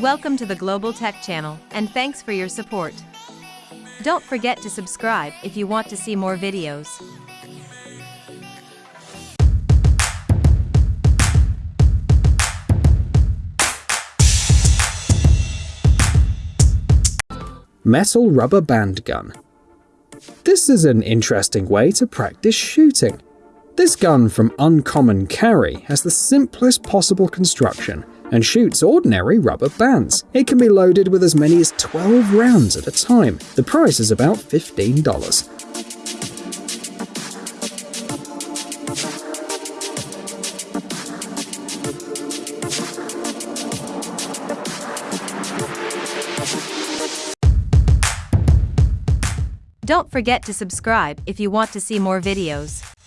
Welcome to the Global Tech Channel, and thanks for your support. Don't forget to subscribe if you want to see more videos. Metal rubber band gun. This is an interesting way to practice shooting. This gun from Uncommon Carry has the simplest possible construction and shoots ordinary rubber bands. It can be loaded with as many as 12 rounds at a time. The price is about $15. Don't forget to subscribe if you want to see more videos.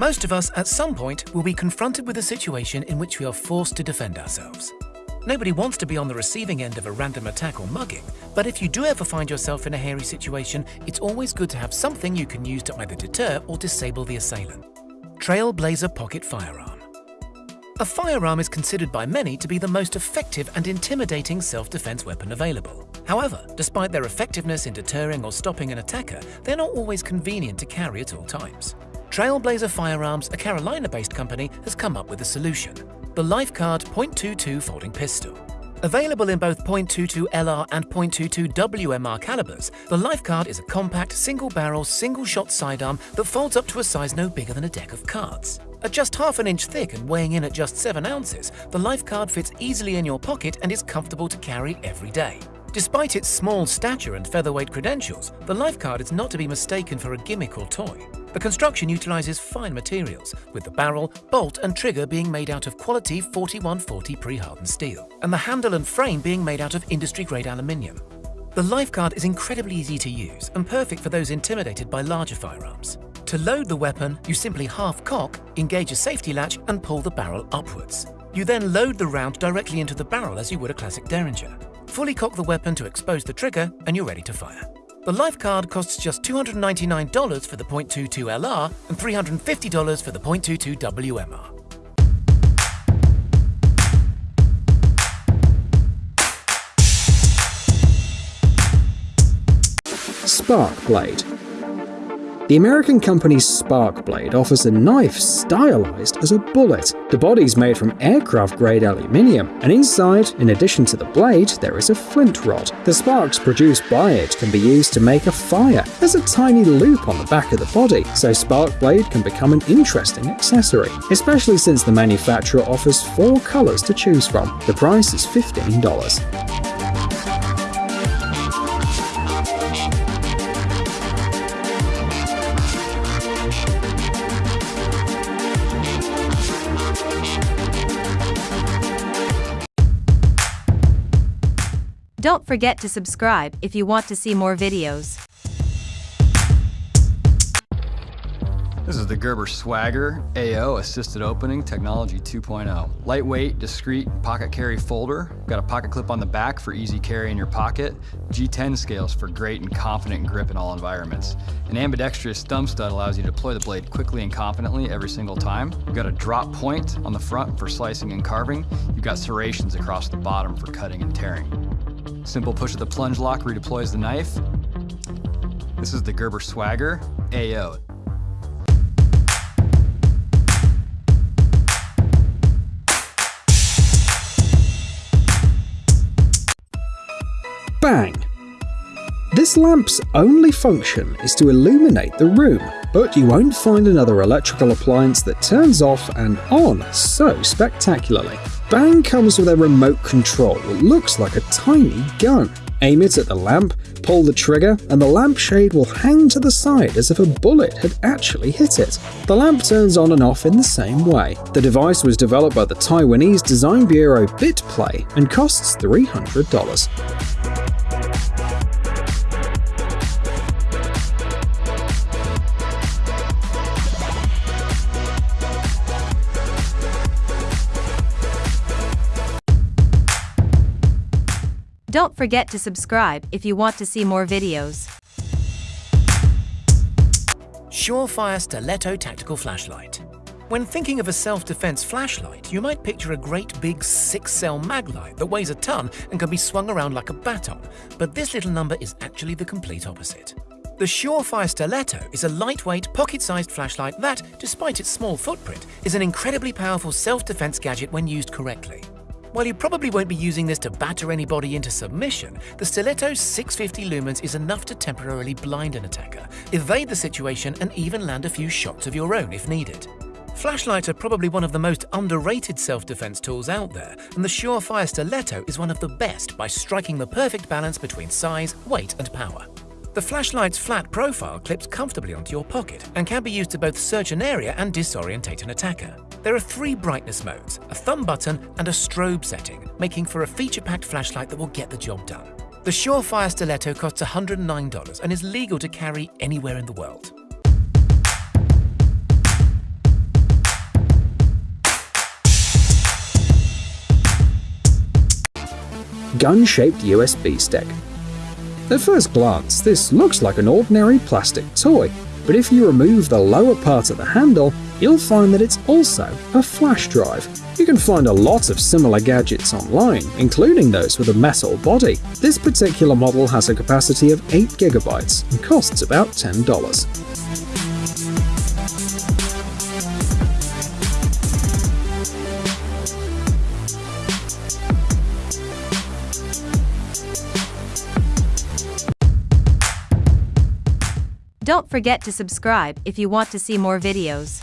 Most of us, at some point, will be confronted with a situation in which we are forced to defend ourselves. Nobody wants to be on the receiving end of a random attack or mugging, but if you do ever find yourself in a hairy situation, it's always good to have something you can use to either deter or disable the assailant. Trailblazer Pocket Firearm A firearm is considered by many to be the most effective and intimidating self-defense weapon available. However, despite their effectiveness in deterring or stopping an attacker, they're not always convenient to carry at all times. Trailblazer Firearms, a Carolina-based company, has come up with a solution. The LifeCard .22 folding pistol. Available in both .22 LR and .22 WMR calibers, the LifeCard is a compact, single-barrel, single-shot sidearm that folds up to a size no bigger than a deck of cards. At just half an inch thick and weighing in at just 7 ounces, the LifeCard fits easily in your pocket and is comfortable to carry every day. Despite its small stature and featherweight credentials, the LifeCard is not to be mistaken for a gimmick or toy. The construction utilizes fine materials, with the barrel, bolt and trigger being made out of quality 4140 pre-hardened steel, and the handle and frame being made out of industry-grade aluminium. The LifeCard is incredibly easy to use and perfect for those intimidated by larger firearms. To load the weapon, you simply half-cock, engage a safety latch and pull the barrel upwards. You then load the round directly into the barrel as you would a classic Derringer. Fully cock the weapon to expose the trigger and you're ready to fire. The LifeCard costs just $299 for the .22 LR and $350 for the .22 WMR. Spark Blade the American company Sparkblade offers a knife stylized as a bullet. The body is made from aircraft-grade aluminium, and inside, in addition to the blade, there is a flint rod. The sparks produced by it can be used to make a fire. There's a tiny loop on the back of the body, so Sparkblade can become an interesting accessory, especially since the manufacturer offers four colors to choose from. The price is $15. Don't forget to subscribe if you want to see more videos. This is the Gerber Swagger AO Assisted Opening Technology 2.0. Lightweight, discreet pocket carry folder. Got a pocket clip on the back for easy carry in your pocket. G10 scales for great and confident grip in all environments. An ambidextrous thumb stud allows you to deploy the blade quickly and confidently every single time. You've got a drop point on the front for slicing and carving. You've got serrations across the bottom for cutting and tearing. Simple push of the plunge lock redeploys the knife. This is the Gerber Swagger AO. Bang! This lamp's only function is to illuminate the room, but you won't find another electrical appliance that turns off and on so spectacularly. Bang comes with a remote control that looks like a tiny gun. Aim it at the lamp, pull the trigger, and the lampshade will hang to the side as if a bullet had actually hit it. The lamp turns on and off in the same way. The device was developed by the Taiwanese design bureau BitPlay and costs $300. Don't forget to subscribe if you want to see more videos. Surefire Stiletto Tactical Flashlight. When thinking of a self-defense flashlight, you might picture a great big six-cell maglite that weighs a ton and can be swung around like a baton, but this little number is actually the complete opposite. The Surefire Stiletto is a lightweight, pocket-sized flashlight that, despite its small footprint, is an incredibly powerful self-defense gadget when used correctly. While you probably won't be using this to batter anybody into submission, the Stiletto's 650 lumens is enough to temporarily blind an attacker, evade the situation and even land a few shots of your own if needed. Flashlights are probably one of the most underrated self-defense tools out there, and the Surefire Stiletto is one of the best by striking the perfect balance between size, weight and power. The flashlight's flat profile clips comfortably onto your pocket and can be used to both search an area and disorientate an attacker. There are three brightness modes, a thumb button and a strobe setting, making for a feature-packed flashlight that will get the job done. The Surefire Stiletto costs $109 and is legal to carry anywhere in the world. gun-shaped USB stick. At first glance, this looks like an ordinary plastic toy, but if you remove the lower part of the handle, you'll find that it's also a flash drive. You can find a lot of similar gadgets online, including those with a metal body. This particular model has a capacity of 8GB and costs about $10. Don't forget to subscribe if you want to see more videos.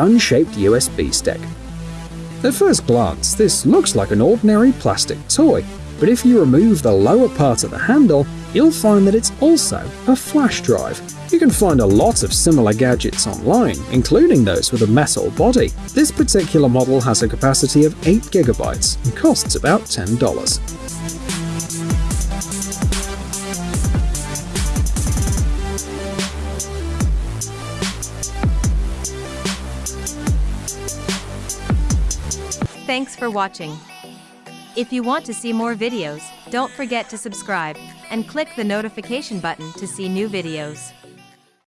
Gun-shaped USB stick. At first glance, this looks like an ordinary plastic toy, but if you remove the lower part of the handle, you'll find that it's also a flash drive. You can find a lot of similar gadgets online, including those with a metal body. This particular model has a capacity of 8GB and costs about $10. Thanks for watching. If you want to see more videos, don't forget to subscribe and click the notification button to see new videos.